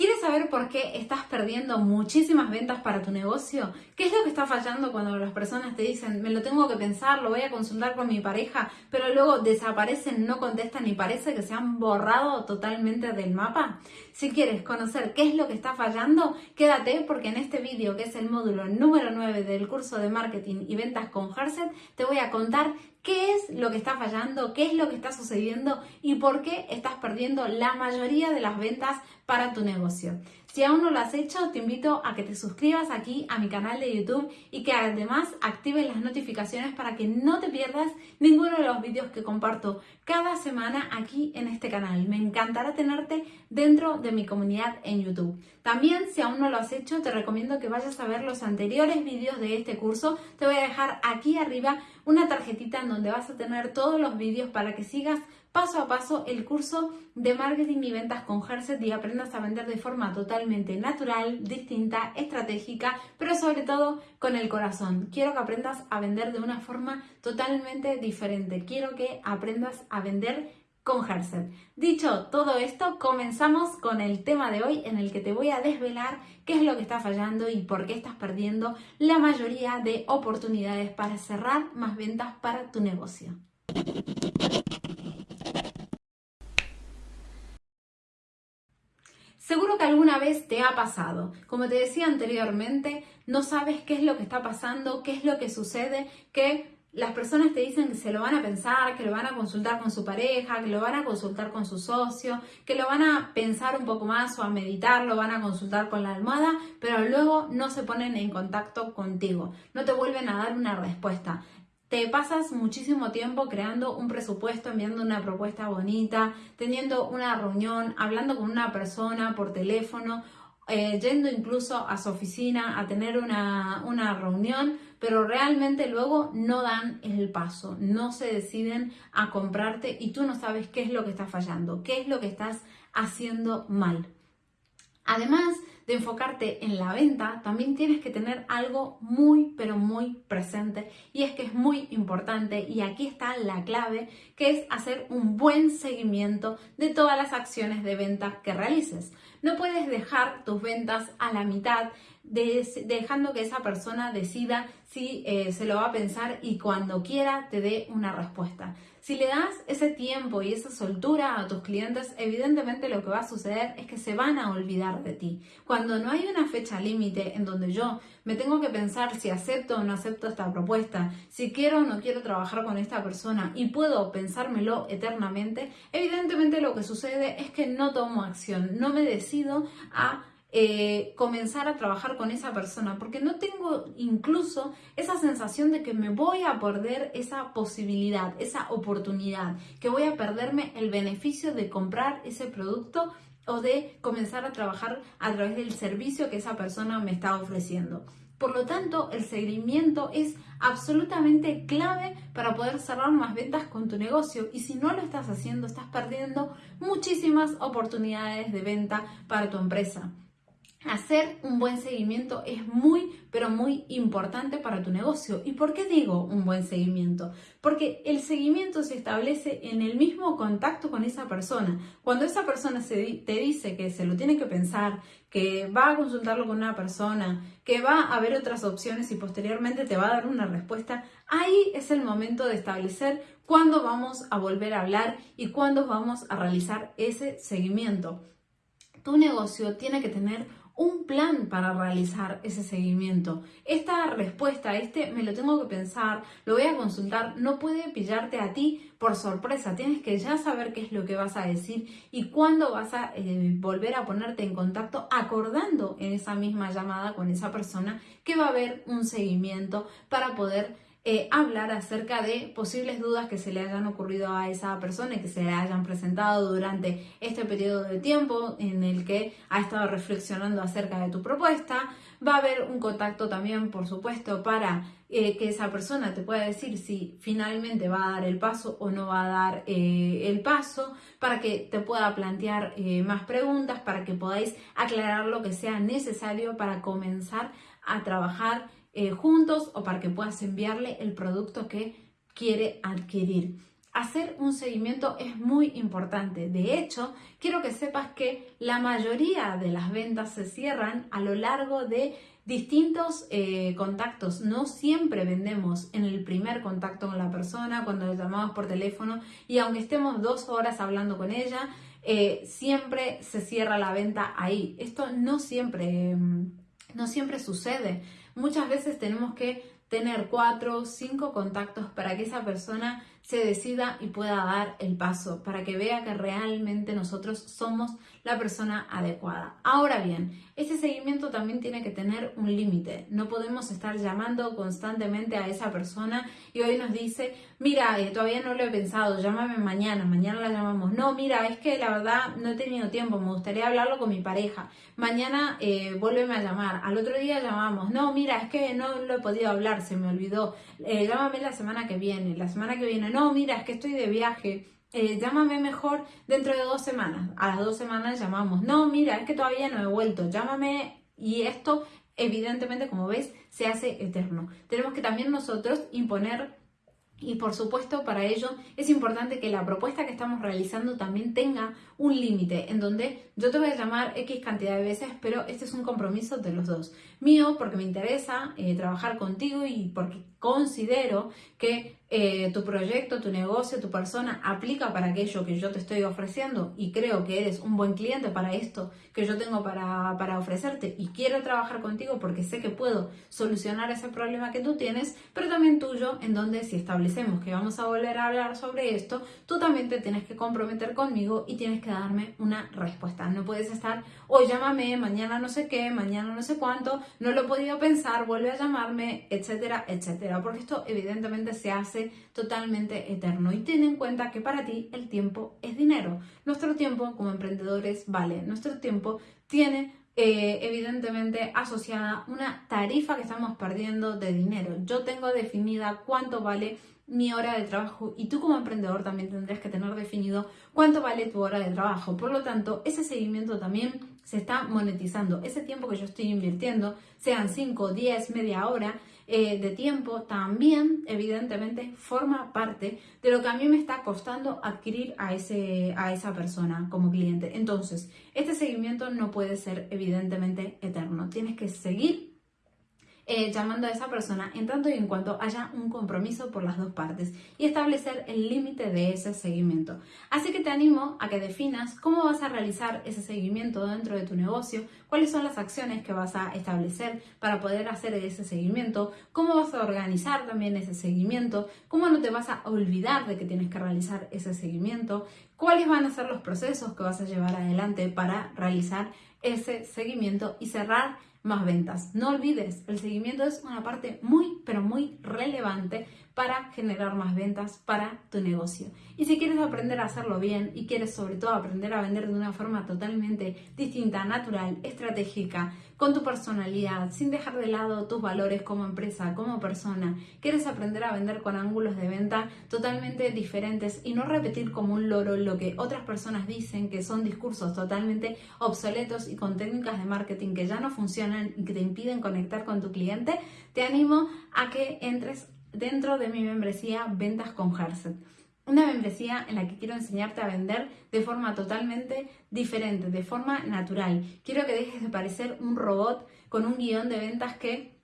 ¿Quieres saber por qué estás perdiendo muchísimas ventas para tu negocio? ¿Qué es lo que está fallando cuando las personas te dicen, me lo tengo que pensar, lo voy a consultar con mi pareja, pero luego desaparecen, no contestan y parece que se han borrado totalmente del mapa? Si quieres conocer qué es lo que está fallando, quédate porque en este vídeo, que es el módulo número 9 del curso de marketing y ventas con Herset, te voy a contar qué es lo que está fallando, qué es lo que está sucediendo y por qué estás perdiendo la mayoría de las ventas para tu negocio. Si aún no lo has hecho, te invito a que te suscribas aquí a mi canal de YouTube y que además actives las notificaciones para que no te pierdas ninguno de los vídeos que comparto cada semana aquí en este canal. Me encantará tenerte dentro de mi comunidad en YouTube. También, si aún no lo has hecho, te recomiendo que vayas a ver los anteriores vídeos de este curso. Te voy a dejar aquí arriba una tarjetita en donde vas a tener todos los vídeos para que sigas paso a paso el curso de marketing y ventas con Herset y aprendas a vender de forma totalmente natural, distinta, estratégica, pero sobre todo con el corazón. Quiero que aprendas a vender de una forma totalmente diferente. Quiero que aprendas a vender con Herset. Dicho todo esto, comenzamos con el tema de hoy en el que te voy a desvelar qué es lo que está fallando y por qué estás perdiendo la mayoría de oportunidades para cerrar más ventas para tu negocio. Seguro que alguna vez te ha pasado. Como te decía anteriormente, no sabes qué es lo que está pasando, qué es lo que sucede, que las personas te dicen que se lo van a pensar, que lo van a consultar con su pareja, que lo van a consultar con su socio, que lo van a pensar un poco más o a meditar, lo van a consultar con la almohada, pero luego no se ponen en contacto contigo, no te vuelven a dar una respuesta te pasas muchísimo tiempo creando un presupuesto, enviando una propuesta bonita, teniendo una reunión, hablando con una persona por teléfono, eh, yendo incluso a su oficina a tener una, una reunión, pero realmente luego no dan el paso, no se deciden a comprarte y tú no sabes qué es lo que está fallando, qué es lo que estás haciendo mal. Además, de enfocarte en la venta, también tienes que tener algo muy, pero muy presente y es que es muy importante y aquí está la clave, que es hacer un buen seguimiento de todas las acciones de venta que realices. No puedes dejar tus ventas a la mitad dejando que esa persona decida si eh, se lo va a pensar y cuando quiera te dé una respuesta. Si le das ese tiempo y esa soltura a tus clientes, evidentemente lo que va a suceder es que se van a olvidar de ti. Cuando no hay una fecha límite en donde yo me tengo que pensar si acepto o no acepto esta propuesta, si quiero o no quiero trabajar con esta persona y puedo pensármelo eternamente, evidentemente lo que sucede es que no tomo acción, no me decido a eh, comenzar a trabajar con esa persona, porque no tengo incluso esa sensación de que me voy a perder esa posibilidad, esa oportunidad, que voy a perderme el beneficio de comprar ese producto o de comenzar a trabajar a través del servicio que esa persona me está ofreciendo. Por lo tanto, el seguimiento es absolutamente clave para poder cerrar más ventas con tu negocio y si no lo estás haciendo, estás perdiendo muchísimas oportunidades de venta para tu empresa. Hacer un buen seguimiento es muy, pero muy importante para tu negocio. ¿Y por qué digo un buen seguimiento? Porque el seguimiento se establece en el mismo contacto con esa persona. Cuando esa persona te dice que se lo tiene que pensar, que va a consultarlo con una persona, que va a ver otras opciones y posteriormente te va a dar una respuesta, ahí es el momento de establecer cuándo vamos a volver a hablar y cuándo vamos a realizar ese seguimiento. Tu negocio tiene que tener un plan para realizar ese seguimiento. Esta respuesta, este me lo tengo que pensar, lo voy a consultar, no puede pillarte a ti por sorpresa. Tienes que ya saber qué es lo que vas a decir y cuándo vas a eh, volver a ponerte en contacto acordando en esa misma llamada con esa persona que va a haber un seguimiento para poder eh, hablar acerca de posibles dudas que se le hayan ocurrido a esa persona y que se le hayan presentado durante este periodo de tiempo en el que ha estado reflexionando acerca de tu propuesta. Va a haber un contacto también, por supuesto, para eh, que esa persona te pueda decir si finalmente va a dar el paso o no va a dar eh, el paso, para que te pueda plantear más preguntas, para que podáis aclarar lo que sea necesario para comenzar a trabajar eh, juntos o para que puedas enviarle el producto que quiere adquirir. hacer un seguimiento es muy importante. De hecho, quiero que sepas que la mayoría de las ventas se cierran a lo largo de distintos eh, contactos. No siempre vendemos en el primer contacto con la persona, cuando le llamamos por teléfono y aunque estemos dos horas hablando con ella, eh, siempre se cierra la venta ahí. Esto no siempre, mm, no siempre sucede. Muchas veces tenemos que tener cuatro cinco contactos para que esa persona se decida y pueda dar el paso, para que vea que realmente nosotros somos la persona adecuada. Ahora bien, ese seguimiento también tiene que tener un límite. No podemos estar llamando constantemente a esa persona y hoy nos dice, mira, eh, todavía no lo he pensado, llámame mañana, mañana la llamamos. No, mira, es que la verdad no he tenido tiempo, me gustaría hablarlo con mi pareja. Mañana eh, vuélveme a llamar, al otro día llamamos. No, mira, es que no lo he podido hablar, se me olvidó. Eh, llámame la semana que viene, la semana que viene. No, mira, es que estoy de viaje eh, llámame mejor dentro de dos semanas. A las dos semanas llamamos, no, mira, es que todavía no he vuelto, llámame y esto evidentemente, como ves, se hace eterno. Tenemos que también nosotros imponer y por supuesto, para ello es importante que la propuesta que estamos realizando también tenga un límite en donde yo te voy a llamar X cantidad de veces, pero este es un compromiso de los dos. Mío, porque me interesa eh, trabajar contigo y porque considero que eh, tu proyecto, tu negocio, tu persona aplica para aquello que yo te estoy ofreciendo y creo que eres un buen cliente para esto que yo tengo para, para ofrecerte y quiero trabajar contigo porque sé que puedo solucionar ese problema que tú tienes, pero también tuyo, en donde si establecemos que vamos a volver a hablar sobre esto, tú también te tienes que comprometer conmigo y tienes que darme una respuesta. No puedes estar, hoy llámame, mañana no sé qué, mañana no sé cuánto, no lo he podido pensar, vuelve a llamarme, etcétera, etcétera, porque esto evidentemente se hace totalmente eterno. Y ten en cuenta que para ti el tiempo es dinero. Nuestro tiempo como emprendedores vale. Nuestro tiempo tiene eh, evidentemente asociada una tarifa que estamos perdiendo de dinero. Yo tengo definida cuánto vale mi hora de trabajo y tú como emprendedor también tendrás que tener definido cuánto vale tu hora de trabajo. Por lo tanto, ese seguimiento también se está monetizando. Ese tiempo que yo estoy invirtiendo, sean 5, 10, media hora, eh, de tiempo también evidentemente forma parte de lo que a mí me está costando adquirir a, ese, a esa persona como cliente. Entonces, este seguimiento no puede ser evidentemente eterno. Tienes que seguir eh, llamando a esa persona en tanto y en cuanto haya un compromiso por las dos partes y establecer el límite de ese seguimiento. Así que te animo a que definas cómo vas a realizar ese seguimiento dentro de tu negocio, cuáles son las acciones que vas a establecer para poder hacer ese seguimiento, cómo vas a organizar también ese seguimiento, cómo no te vas a olvidar de que tienes que realizar ese seguimiento, cuáles van a ser los procesos que vas a llevar adelante para realizar ese seguimiento y cerrar más ventas. No olvides, el seguimiento es una parte muy, pero muy relevante para generar más ventas para tu negocio. Y si quieres aprender a hacerlo bien y quieres sobre todo aprender a vender de una forma totalmente distinta, natural, estratégica, con tu personalidad, sin dejar de lado tus valores como empresa, como persona, quieres aprender a vender con ángulos de venta totalmente diferentes y no repetir como un loro lo que otras personas dicen que son discursos totalmente obsoletos y con técnicas de marketing que ya no funcionan y que te impiden conectar con tu cliente, te animo a que entres dentro de mi membresía Ventas con Herset. Una membresía en la que quiero enseñarte a vender de forma totalmente diferente, de forma natural. Quiero que dejes de parecer un robot con un guion de ventas que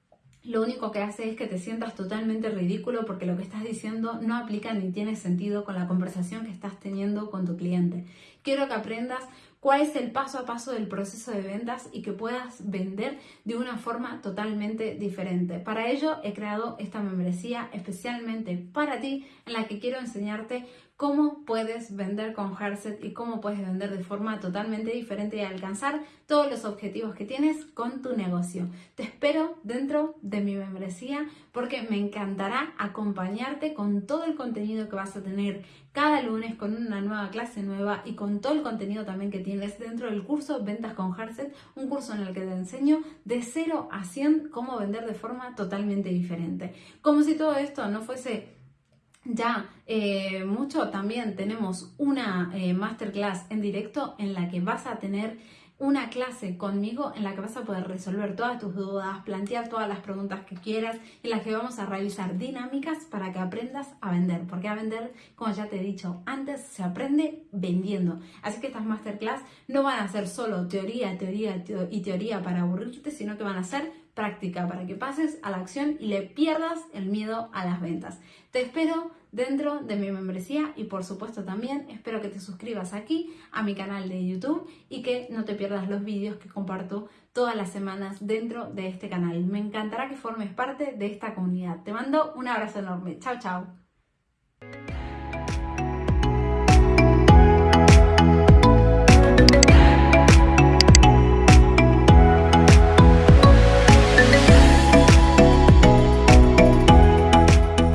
lo único que hace es que te sientas totalmente ridículo porque lo que estás diciendo no aplica ni tiene sentido con la conversación que estás teniendo con tu cliente. Quiero que aprendas cuál es el paso a paso del proceso de ventas y que puedas vender de una forma totalmente diferente. Para ello he creado esta membresía especialmente para ti en la que quiero enseñarte cómo puedes vender con Herset y cómo puedes vender de forma totalmente diferente y alcanzar todos los objetivos que tienes con tu negocio. Te espero dentro de mi membresía porque me encantará acompañarte con todo el contenido que vas a tener cada lunes con una nueva clase nueva y con todo el contenido también que tienes dentro del curso Ventas con Herset, un curso en el que te enseño de 0 a 100 cómo vender de forma totalmente diferente. Como si todo esto no fuese ya eh, mucho, también tenemos una eh, masterclass en directo en la que vas a tener una clase conmigo en la que vas a poder resolver todas tus dudas, plantear todas las preguntas que quieras, en las que vamos a realizar dinámicas para que aprendas a vender. Porque a vender, como ya te he dicho antes, se aprende vendiendo. Así que estas masterclass no van a ser solo teoría, teoría y teoría para aburrirte, sino que van a ser práctica para que pases a la acción y le pierdas el miedo a las ventas. Te espero dentro de mi membresía y por supuesto también espero que te suscribas aquí a mi canal de YouTube y que no te pierdas los vídeos que comparto todas las semanas dentro de este canal. Me encantará que formes parte de esta comunidad. Te mando un abrazo enorme. Chao, chao.